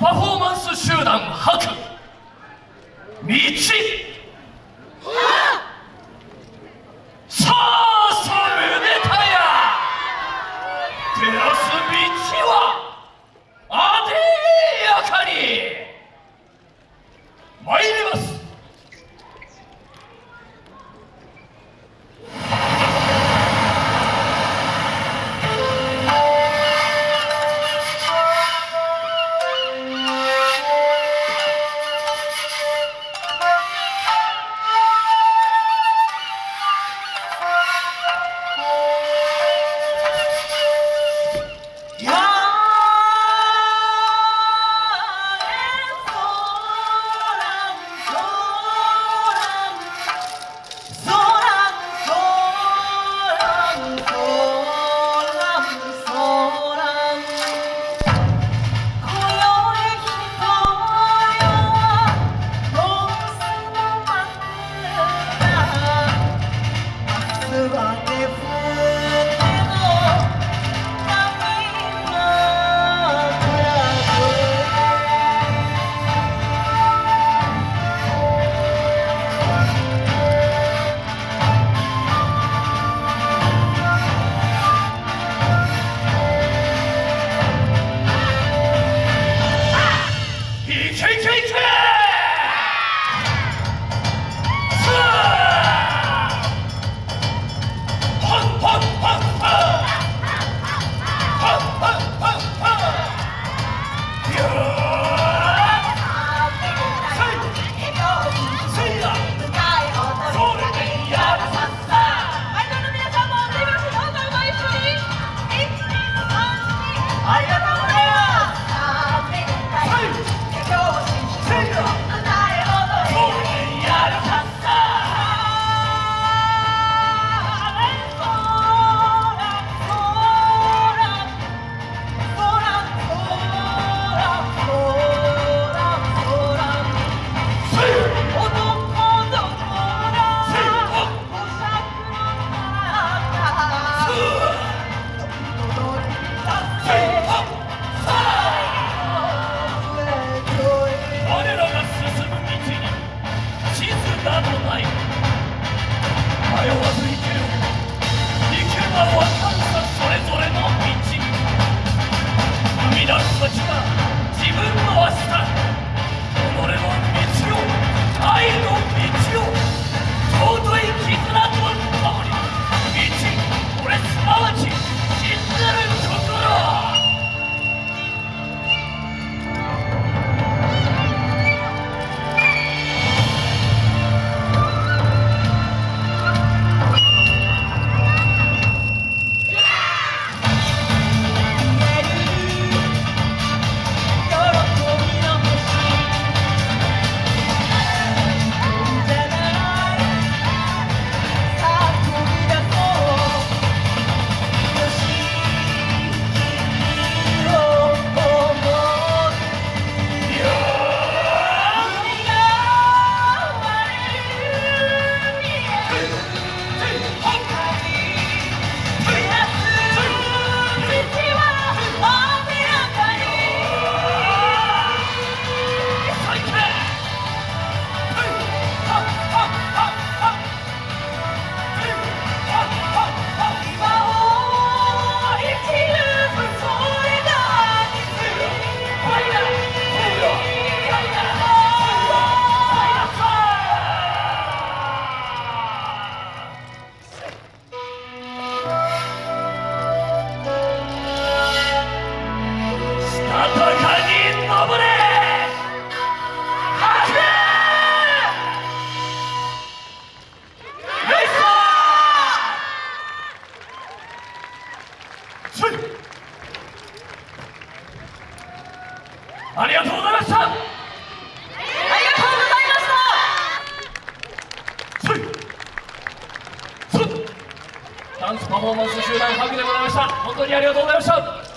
パフォーマンス集団吐く道。さあさむねたや。照らす道はあでやかに。参れ去去去ありがとうございました。ダンスパフォーマンス集団ハグでございました。本当にありがとうございました。